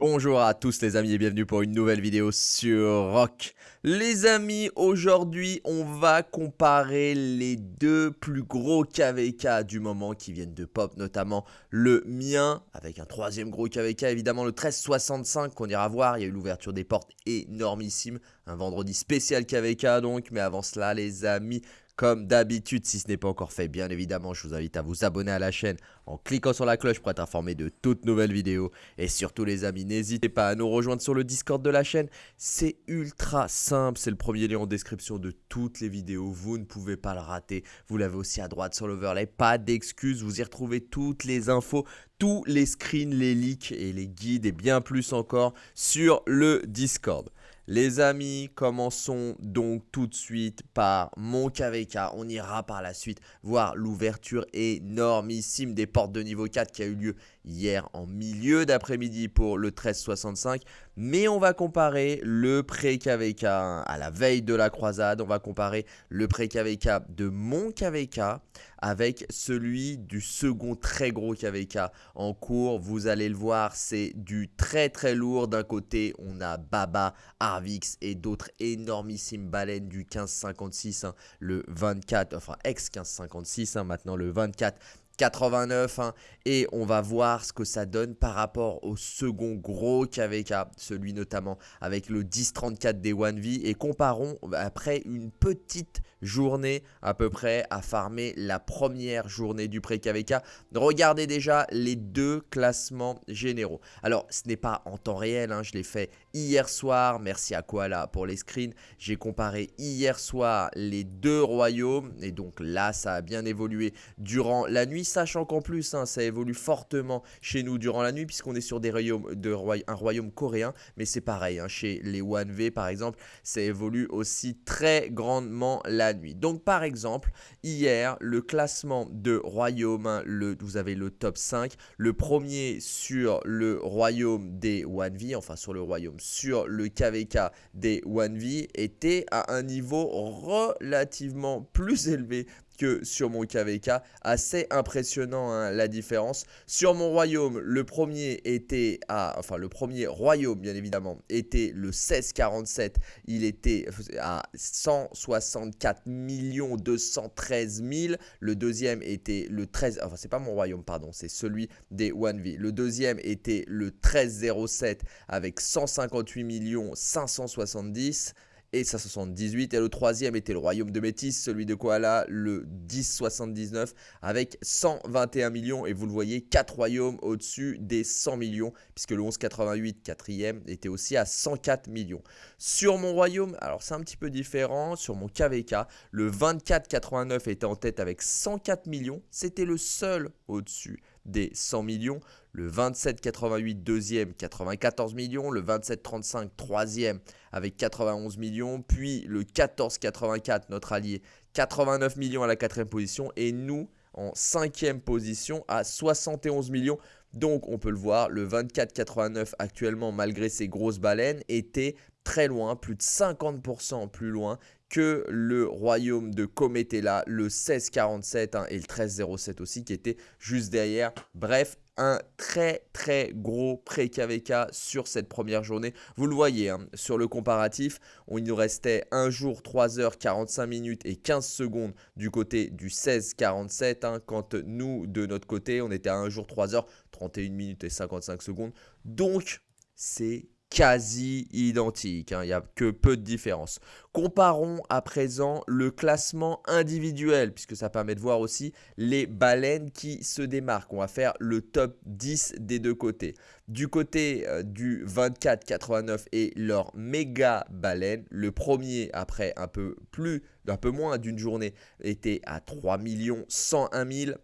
Bonjour à tous les amis et bienvenue pour une nouvelle vidéo sur Rock. Les amis, aujourd'hui on va comparer les deux plus gros KVK du moment qui viennent de pop, notamment le mien, avec un troisième gros KVK évidemment le 1365 qu'on ira voir, il y a eu l'ouverture des portes énormissime, un vendredi spécial KVK donc, mais avant cela les amis, comme d'habitude, si ce n'est pas encore fait, bien évidemment, je vous invite à vous abonner à la chaîne en cliquant sur la cloche pour être informé de toutes nouvelles vidéos. Et surtout les amis, n'hésitez pas à nous rejoindre sur le Discord de la chaîne. C'est ultra simple, c'est le premier lien en description de toutes les vidéos. Vous ne pouvez pas le rater. Vous l'avez aussi à droite sur l'overlay. Pas d'excuses, vous y retrouvez toutes les infos, tous les screens, les leaks et les guides et bien plus encore sur le Discord. Les amis, commençons donc tout de suite par mon KVK. On ira par la suite voir l'ouverture énormissime des portes de niveau 4 qui a eu lieu hier en milieu d'après-midi pour le 1365. Mais on va comparer le pré-KVK à la veille de la croisade. On va comparer le pré-KVK de mon KVK avec celui du second très gros KVK en cours. Vous allez le voir, c'est du très très lourd. D'un côté, on a Baba, Arvix et d'autres énormissimes baleines du 1556, hein, le 24, enfin ex-1556, hein, maintenant le 24 89 hein, et on va voir ce que ça donne par rapport au second gros KVK, celui notamment avec le 1034 des 1V et comparons après une petite journée à peu près à farmer la première journée du pré-KVK. Regardez déjà les deux classements généraux. Alors ce n'est pas en temps réel, hein, je l'ai fait hier soir, merci à Koala pour les screens. J'ai comparé hier soir les deux royaumes et donc là ça a bien évolué durant la nuit sachant qu'en plus, hein, ça évolue fortement chez nous durant la nuit, puisqu'on est sur des royaumes de un royaume coréen, mais c'est pareil, hein, chez les 1V par exemple, ça évolue aussi très grandement la nuit. Donc par exemple, hier, le classement de royaume, le, vous avez le top 5, le premier sur le royaume des 1V, enfin sur le royaume, sur le KVK des 1V, était à un niveau relativement plus élevé que sur mon KVK. Assez impressionnant hein, la différence. Sur mon royaume, le premier était à... Enfin, le premier royaume, bien évidemment, était le 1647. Il était à 164 213 000. Le deuxième était le 13... Enfin, c'est pas mon royaume, pardon. C'est celui des 1V. Le deuxième était le 1307 avec 158 570 et 578. Et le troisième était le royaume de Métis, celui de Koala, le 1079 avec 121 millions. Et vous le voyez, 4 royaumes au-dessus des 100 millions, puisque le 1188, quatrième, était aussi à 104 millions. Sur mon royaume, alors c'est un petit peu différent, sur mon KVK, le 2489 était en tête avec 104 millions. C'était le seul au-dessus des 100 millions. Le 27,88 deuxième, 94 millions. Le 27,35 troisième avec 91 millions. Puis le 14,84 notre allié, 89 millions à la quatrième position. Et nous, en cinquième position à 71 millions. Donc on peut le voir, le 24,89 actuellement malgré ses grosses baleines était très loin, plus de 50% plus loin que le royaume de Cometella, le 1647 hein, et le 1307 aussi qui était juste derrière. Bref, un très très gros pré-KVK sur cette première journée. Vous le voyez hein, sur le comparatif, il nous restait 1 jour, 3 heures, 45 minutes et 15 secondes du côté du 16-47. Hein, quand nous, de notre côté, on était à 1 jour, 3 heures, 31 minutes et 55 secondes. Donc, c'est quasi identique, hein. il n'y a que peu de différence. Comparons à présent le classement individuel, puisque ça permet de voir aussi les baleines qui se démarquent. On va faire le top 10 des deux côtés. Du côté euh, du 24-89 et leur méga baleine, le premier après un peu plus, un peu moins d'une journée, était à 3 101 000.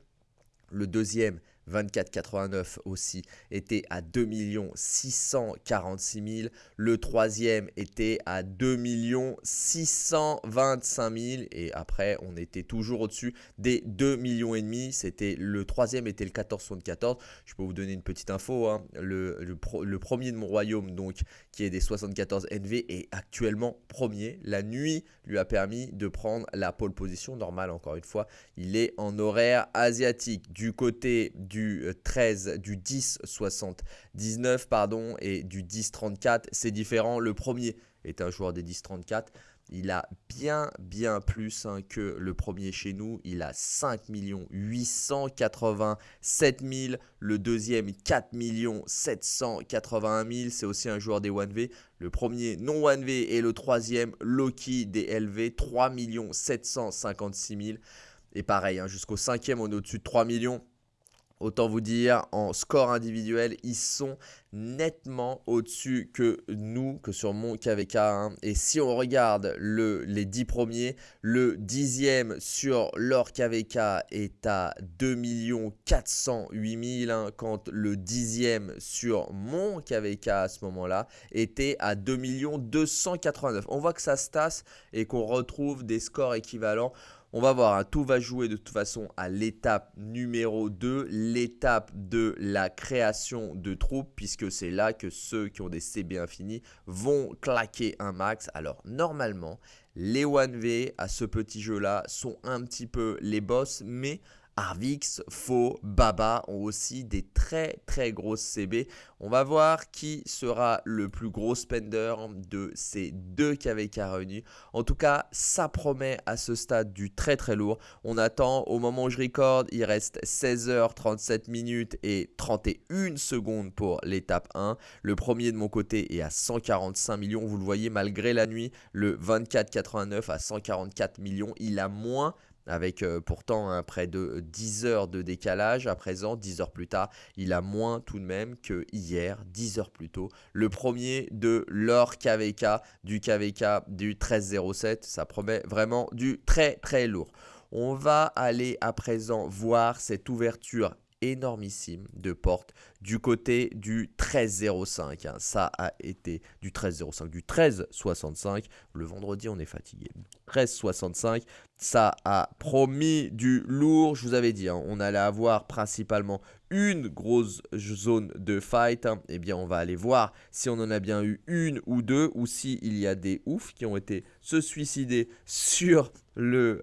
Le deuxième 24,89 aussi était à 2 646 000. Le troisième était à 2 625 000. Et après, on était toujours au-dessus des 2 millions et demi. C'était le troisième était le 1474. Je peux vous donner une petite info. Hein. Le, le, premier de mon royaume, donc, qui est des 74 NV, est actuellement premier. La nuit lui a permis de prendre la pole position normale, encore une fois. Il est en horaire asiatique. Du côté du du 13, du 10 79 pardon et du 10 34. C'est différent. Le premier est un joueur des 10 34. Il a bien, bien plus hein, que le premier chez nous. Il a 5 887 000. Le deuxième, 4 781 000. C'est aussi un joueur des 1V. Le premier, non 1V. Et le troisième, Loki des LV, 3 756 000. Et pareil, hein, jusqu'au cinquième, on est au-dessus de 3 millions. Autant vous dire, en score individuel, ils sont nettement au-dessus que nous, que sur mon KVK. Hein. Et si on regarde le, les 10 premiers, le dixième sur leur KVK est à 2 408 000, hein, quand le dixième sur mon KVK à ce moment-là était à 2 289. On voit que ça se tasse et qu'on retrouve des scores équivalents. On va voir, hein, tout va jouer de toute façon à l'étape numéro 2, l'étape de la création de troupes, puisque c'est là que ceux qui ont des CB infinis vont claquer un max. Alors normalement, les 1V à ce petit jeu-là sont un petit peu les boss, mais Arvix, Faux, Baba ont aussi des très très grosses CB. On va voir qui sera le plus gros spender de ces deux KVK réunis. En tout cas, ça promet à ce stade du très très lourd. On attend au moment où je recorde, il reste 16h37 minutes et 31 secondes pour l'étape 1. Le premier de mon côté est à 145 millions, vous le voyez malgré la nuit. Le 24,89 à 144 millions, il a moins avec euh, pourtant un près de 10 heures de décalage. À présent, 10 heures plus tard, il a moins tout de même que hier, 10 heures plus tôt. Le premier de leur KVK, du KVK du 1307, ça promet vraiment du très très lourd. On va aller à présent voir cette ouverture énormissime de porte du côté du 13,05. Hein. Ça a été du 13,05, du 13,65. Le vendredi, on est fatigué. 13,65. Ça a promis du lourd. Je vous avais dit, hein, on allait avoir principalement une grosse zone de fight. Hein. Eh bien, on va aller voir si on en a bien eu une ou deux ou s'il il y a des oufs qui ont été se suicider sur le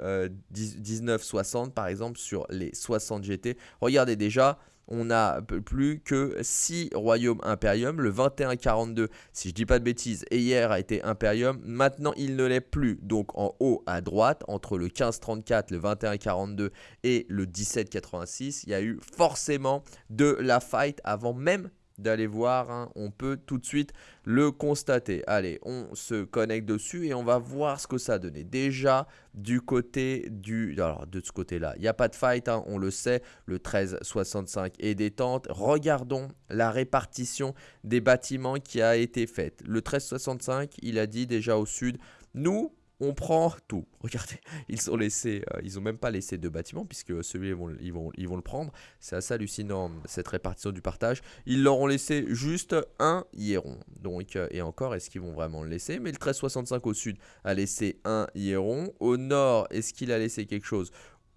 1960 euh, par exemple, sur les 60 GT. Regardez déjà, on n'a plus que 6 royaumes Imperium. Le 2142, si je dis pas de bêtises, hier a été Imperium. Maintenant, il ne l'est plus. Donc en haut à droite, entre le 1534, le 2142 et le 1786, il y a eu forcément de la fight avant même d'aller voir, hein. on peut tout de suite le constater. Allez, on se connecte dessus et on va voir ce que ça donné. Déjà, du côté du... Alors, de ce côté-là, il n'y a pas de fight, hein, on le sait, le 1365 est détente. Regardons la répartition des bâtiments qui a été faite. Le 1365, il a dit déjà au sud, nous, on prend tout. Regardez, ils ont laissé, euh, ils ont même pas laissé deux bâtiments puisque celui ils vont, ils vont, le prendre. C'est assez hallucinant cette répartition du partage. Ils leur ont laissé juste un hieron. Donc euh, et encore, est-ce qu'ils vont vraiment le laisser? Mais le 1365 au sud a laissé un hieron. Au nord, est-ce qu'il a laissé quelque chose?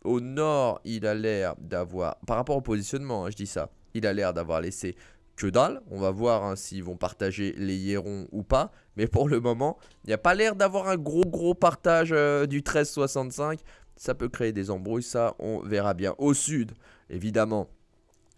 Au nord, il a l'air d'avoir, par rapport au positionnement, hein, je dis ça, il a l'air d'avoir laissé que dalle. On va voir hein, s'ils vont partager les hierons ou pas. Mais pour le moment, il n'y a pas l'air d'avoir un gros gros partage euh, du 1365. Ça peut créer des embrouilles, ça on verra bien. Au sud, évidemment,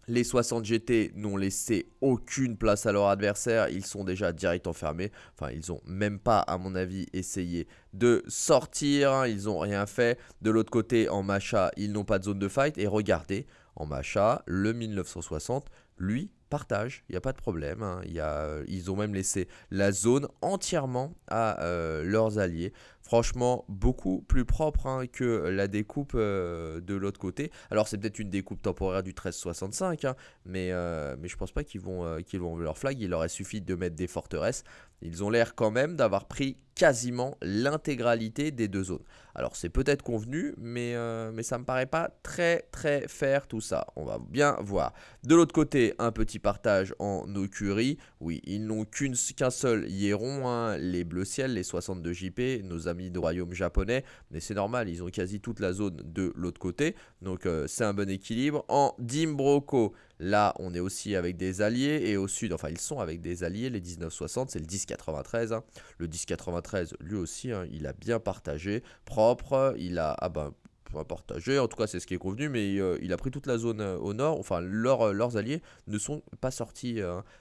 les 60 GT n'ont laissé aucune place à leur adversaire. Ils sont déjà direct enfermés. Enfin, ils n'ont même pas, à mon avis, essayé de sortir. Hein. Ils n'ont rien fait. De l'autre côté, en Macha, ils n'ont pas de zone de fight. Et regardez, en Macha, le 1960, lui, partage, il n'y a pas de problème. Hein. A, ils ont même laissé la zone entièrement à euh, leurs alliés. Franchement, beaucoup plus propre hein, que la découpe euh, de l'autre côté. Alors, c'est peut-être une découpe temporaire du 1365, hein, mais, euh, mais je pense pas qu'ils vont, vont leur flag. Il leur a suffi de mettre des forteresses. Ils ont l'air quand même d'avoir pris quasiment l'intégralité des deux zones. Alors c'est peut-être convenu, mais, euh, mais ça me paraît pas très très faire tout ça. On va bien voir. De l'autre côté, un petit partage en Okurie. Oui, ils n'ont qu'un seul hieron, hein, les bleus ciel, les 62 JP, nos amis de royaume japonais. Mais c'est normal, ils ont quasi toute la zone de l'autre côté. Donc euh, c'est un bon équilibre. En Dimbroco, Là, on est aussi avec des alliés et au sud, enfin ils sont avec des alliés, les 1960, c'est le 1093. Le 1093, lui aussi, hein, il a bien partagé, propre, il a, ah ben, partagé, en tout cas c'est ce qui est convenu, mais euh, il a pris toute la zone euh, au nord, enfin euh, leurs alliés ne sont pas sortis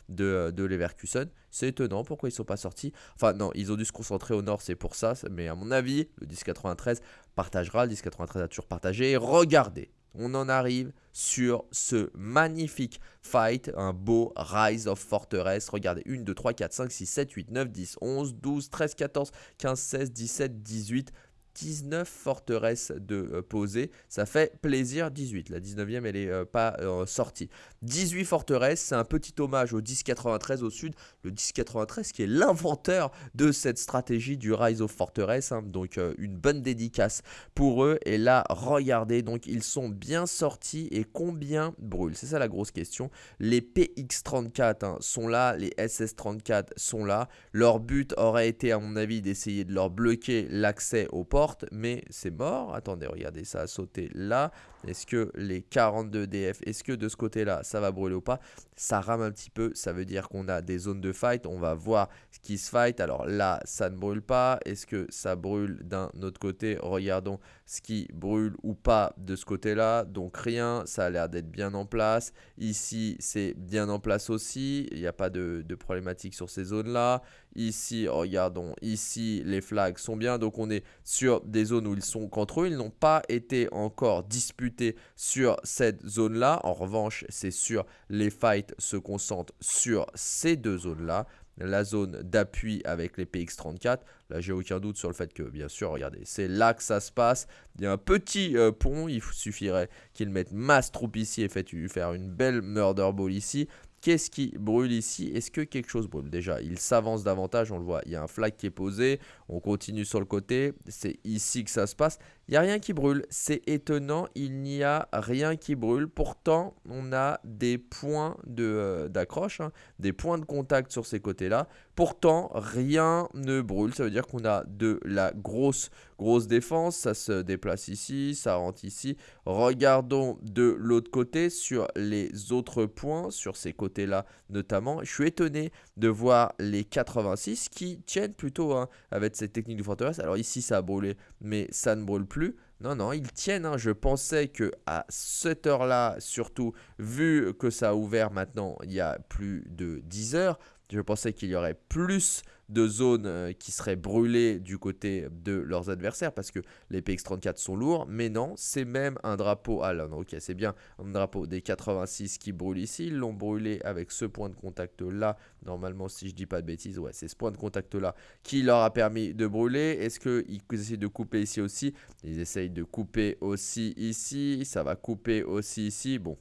de, de Leverkusen. C'est étonnant, pourquoi ils sont pas sortis Enfin non, ils ont dû se concentrer au nord, c'est pour ça, mais à mon avis, le 1093 partagera, le 1093 a toujours partagé. regardez, on en arrive sur ce magnifique fight, un beau Rise of Fortress. Regardez, 1, 2, 3, 4, 5, 6, 7, 8, 9, 10, 11, 12, 13, 14, 15, 16, 17, 18, 19 forteresses de euh, poser. Ça fait plaisir. 18. La 19e, elle est euh, pas euh, sortie. 18 forteresses. C'est un petit hommage au 1093 au sud. Le 1093 qui est l'inventeur de cette stratégie du Rise of Fortress. Hein. Donc, une bonne dédicace pour eux. Et là, regardez. Donc, ils sont bien sortis. Et combien brûlent? C'est ça la grosse question. Les PX34 hein, sont là. Les SS34 sont là. Leur but aurait été, à mon avis, d'essayer de leur bloquer l'accès au mais c'est mort. Attendez, regardez, ça a sauté là. Est-ce que les 42 DF, est-ce que de ce côté-là, ça va brûler ou pas? Ça rame un petit peu, ça veut dire qu'on a des zones de fight. On va voir ce qui se fight. Alors là, ça ne brûle pas. Est-ce que ça brûle d'un autre côté? Regardons ce qui brûle ou pas de ce côté-là. Donc rien, ça a l'air d'être bien en place. Ici, c'est bien en place aussi. Il n'y a pas de, de problématique sur ces zones-là. Ici, regardons, ici, les flags sont bien. Donc on est sur des zones où ils sont contre eux. Ils n'ont pas été encore disputés sur cette zone-là. En revanche, c'est sûr, les fights se concentrent sur ces deux zones-là la zone d'appui avec les PX34. Là, j'ai aucun doute sur le fait que, bien sûr, regardez, c'est là que ça se passe. Il y a un petit euh, pont, il suffirait qu'ils mettent masse troupe ici et fait faire une belle murder ball ici. Qu'est-ce qui brûle ici? Est-ce que quelque chose brûle? Déjà, il s'avance davantage, on le voit. Il y a un flag qui est posé. On continue sur le côté. C'est ici que ça se passe. Il n'y a rien qui brûle. C'est étonnant, il n'y a rien qui brûle. Pourtant, on a des points euh, d'accroche, hein, des points de contact sur ces côtés-là. Pourtant, rien ne brûle. Ça veut dire qu'on a de la grosse, grosse défense. Ça se déplace ici, ça rentre ici. Regardons de l'autre côté sur les autres points, sur ces côtés-là notamment. Je suis étonné de voir les 86 qui tiennent plutôt hein, avec cette technique de forteresse. Alors ici, ça a brûlé, mais ça ne brûle plus non, non, ils tiennent. Hein. Je pensais que à cette heure-là, surtout, vu que ça a ouvert maintenant il y a plus de 10 heures, je pensais qu'il y aurait plus de zones euh, qui seraient brûlées du côté de leurs adversaires parce que les PX34 sont lourds. Mais non, c'est même un drapeau. Ah non, ok, c'est bien un drapeau des 86 qui brûle ici. Ils l'ont brûlé avec ce point de contact là. Normalement, si je dis pas de bêtises, ouais, c'est ce point de contact là qui leur a permis de brûler. Est-ce qu'ils essaient de couper ici aussi? Ils essayent de couper aussi ici. Ça va couper aussi ici. Bon,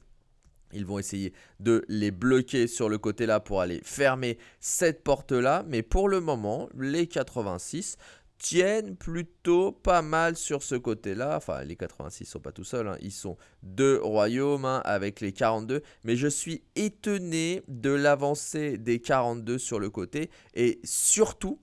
ils vont essayer de les bloquer sur le côté là pour aller fermer cette porte là. Mais pour le moment, les 86 tiennent plutôt pas mal sur ce côté-là. Enfin, les 86 sont pas tout seuls, hein. ils sont deux royaumes hein, avec les 42. Mais je suis étonné de l'avancée des 42 sur le côté et surtout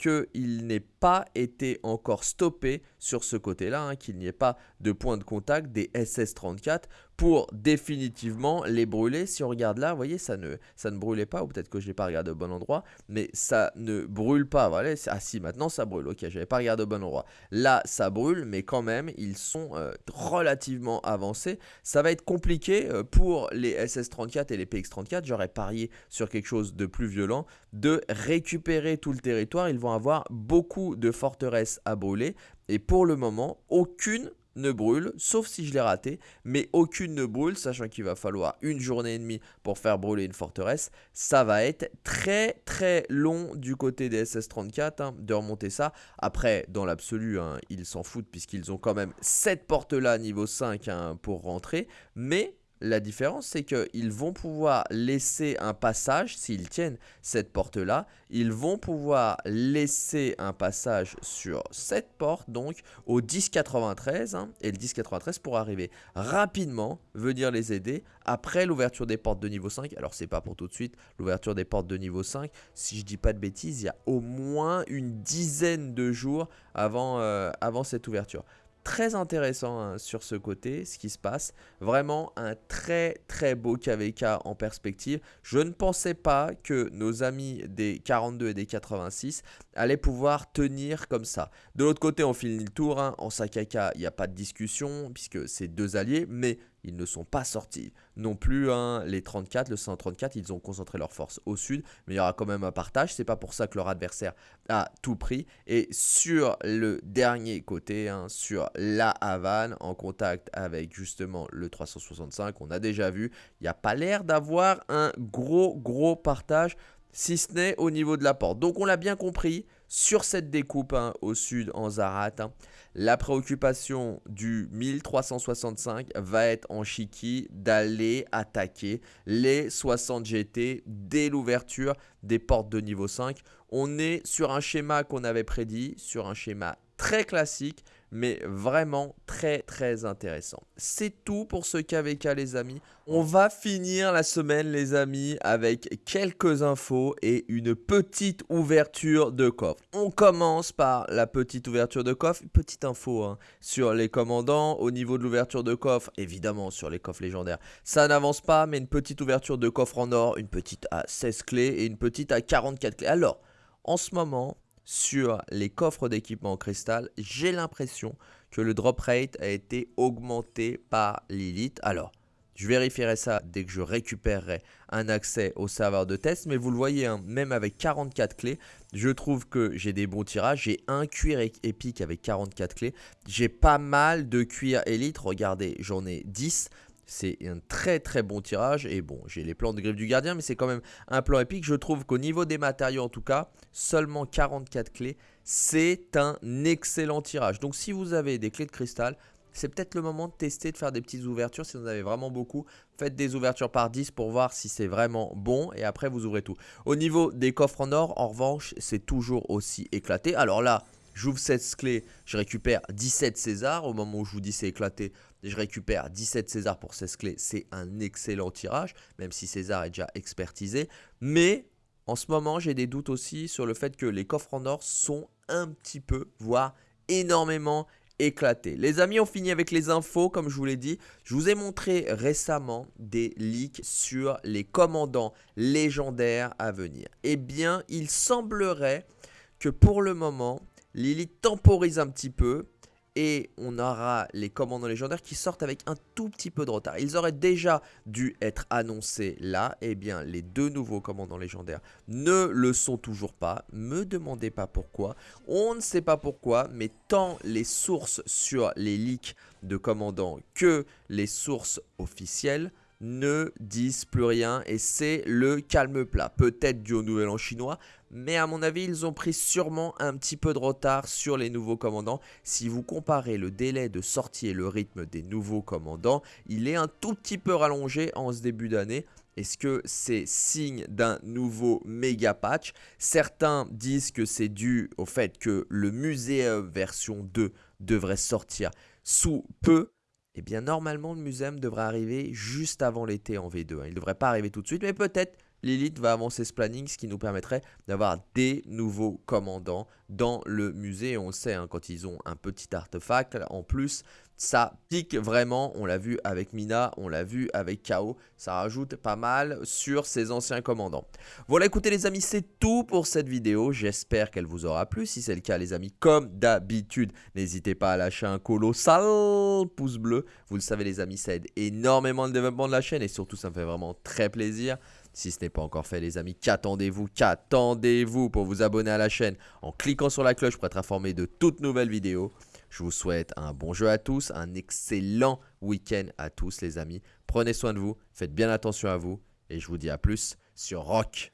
qu'il n'ait pas été encore stoppé sur ce côté-là, hein, qu'il n'y ait pas de point de contact des SS-34 pour définitivement les brûler. Si on regarde là, vous voyez, ça ne, ça ne brûlait pas, ou peut-être que je n'ai pas regardé au bon endroit, mais ça ne brûle pas. Voilà. Ah si, maintenant ça brûle, ok, je n'avais pas regardé au bon endroit. Là, ça brûle, mais quand même, ils sont euh, relativement avancés. Ça va être compliqué euh, pour les SS-34 et les PX-34, j'aurais parié sur quelque chose de plus violent, de récupérer tout le territoire. Ils vont avoir beaucoup de forteresses à brûler, et pour le moment, aucune ne brûle, sauf si je l'ai raté, mais aucune ne brûle, sachant qu'il va falloir une journée et demie pour faire brûler une forteresse. Ça va être très très long du côté des SS-34 hein, de remonter ça. Après, dans l'absolu, hein, ils s'en foutent puisqu'ils ont quand même cette porte là niveau 5 hein, pour rentrer, mais la différence, c'est qu'ils vont pouvoir laisser un passage, s'ils tiennent cette porte-là, ils vont pouvoir laisser un passage sur cette porte, donc au 1093, hein, et le 1093 pour arriver rapidement, venir les aider après l'ouverture des portes de niveau 5. Alors c'est pas pour tout de suite, l'ouverture des portes de niveau 5, si je dis pas de bêtises, il y a au moins une dizaine de jours avant, euh, avant cette ouverture. Très intéressant hein, sur ce côté, ce qui se passe. Vraiment un très très beau KVK en perspective. Je ne pensais pas que nos amis des 42 et des 86 allaient pouvoir tenir comme ça. De l'autre côté, on finit le tour. Hein. En Sakaka, il n'y a pas de discussion puisque c'est deux alliés. Mais ils ne sont pas sortis non plus. Hein, les 34, le 134, ils ont concentré leurs forces au sud, mais il y aura quand même un partage. C'est pas pour ça que leur adversaire a tout pris. Et sur le dernier côté, hein, sur la Havane, en contact avec justement le 365, on a déjà vu, il n'y a pas l'air d'avoir un gros gros partage si ce n'est au niveau de la porte. Donc on l'a bien compris, sur cette découpe hein, au sud en Zarat, hein, la préoccupation du 1365 va être en Chiki d'aller attaquer les 60 GT dès l'ouverture des portes de niveau 5. On est sur un schéma qu'on avait prédit, sur un schéma très classique, mais vraiment très très intéressant. C'est tout pour ce KVK les amis. On va finir la semaine les amis avec quelques infos et une petite ouverture de coffre. On commence par la petite ouverture de coffre, petite info hein, sur les commandants au niveau de l'ouverture de coffre, évidemment sur les coffres légendaires. Ça n'avance pas mais une petite ouverture de coffre en or, une petite à 16 clés et une petite à 44 clés. Alors, en ce moment, sur les coffres d'équipement en cristal, j'ai l'impression que le drop rate a été augmenté par Lilith. Alors, je vérifierai ça dès que je récupérerai un accès au serveur de test. Mais vous le voyez, hein, même avec 44 clés, je trouve que j'ai des bons tirages. J'ai un cuir épique avec 44 clés. J'ai pas mal de cuir élite. Regardez, j'en ai 10. C'est un très très bon tirage. Et bon, j'ai les plans de griffe du gardien, mais c'est quand même un plan épique. Je trouve qu'au niveau des matériaux, en tout cas, seulement 44 clés, c'est un excellent tirage. Donc si vous avez des clés de cristal, c'est peut-être le moment de tester, de faire des petites ouvertures. Si vous en avez vraiment beaucoup, faites des ouvertures par 10 pour voir si c'est vraiment bon. Et après, vous ouvrez tout. Au niveau des coffres en or, en revanche, c'est toujours aussi éclaté. Alors là, J'ouvre cette clé, je récupère 17 César. Au moment où je vous dis c'est éclaté, je récupère 17 César pour 16 clés. C'est un excellent tirage, même si César est déjà expertisé. Mais en ce moment, j'ai des doutes aussi sur le fait que les coffres en or sont un petit peu, voire énormément éclatés. Les amis, on finit avec les infos, comme je vous l'ai dit. Je vous ai montré récemment des leaks sur les commandants légendaires à venir. Eh bien, il semblerait que pour le moment, Lilith temporise un petit peu et on aura les commandants légendaires qui sortent avec un tout petit peu de retard. Ils auraient déjà dû être annoncés là. Eh bien, les deux nouveaux commandants légendaires ne le sont toujours pas. Me demandez pas pourquoi. On ne sait pas pourquoi, mais tant les sources sur les leaks de commandants que les sources officielles ne disent plus rien et c'est le calme plat. Peut-être du au nouvel an chinois, mais à mon avis, ils ont pris sûrement un petit peu de retard sur les nouveaux commandants. Si vous comparez le délai de sortie et le rythme des nouveaux commandants, il est un tout petit peu rallongé en ce début d'année. Est-ce que c'est signe d'un nouveau méga patch? Certains disent que c'est dû au fait que le musée version 2 devrait sortir sous peu. Eh bien, normalement, le muséum devrait arriver juste avant l'été en V2. Hein. Il ne devrait pas arriver tout de suite, mais peut-être Lilith va avancer ce planning, ce qui nous permettrait d'avoir des nouveaux commandants dans le musée. On sait, hein, quand ils ont un petit artefact, en plus, ça pique vraiment. On l'a vu avec Mina, on l'a vu avec Kao. Ça rajoute pas mal sur ces anciens commandants. Voilà, écoutez les amis, c'est tout pour cette vidéo. J'espère qu'elle vous aura plu. Si c'est le cas, les amis, comme d'habitude, n'hésitez pas à lâcher un colossal pouce bleu. Vous le savez, les amis, ça aide énormément le développement de la chaîne et surtout, ça me fait vraiment très plaisir. Si ce n'est pas encore fait les amis, qu'attendez-vous Qu'attendez-vous pour vous abonner à la chaîne en cliquant sur la cloche pour être informé de toutes nouvelles vidéos Je vous souhaite un bon jeu à tous, un excellent week-end à tous les amis. Prenez soin de vous, faites bien attention à vous et je vous dis à plus sur Rock.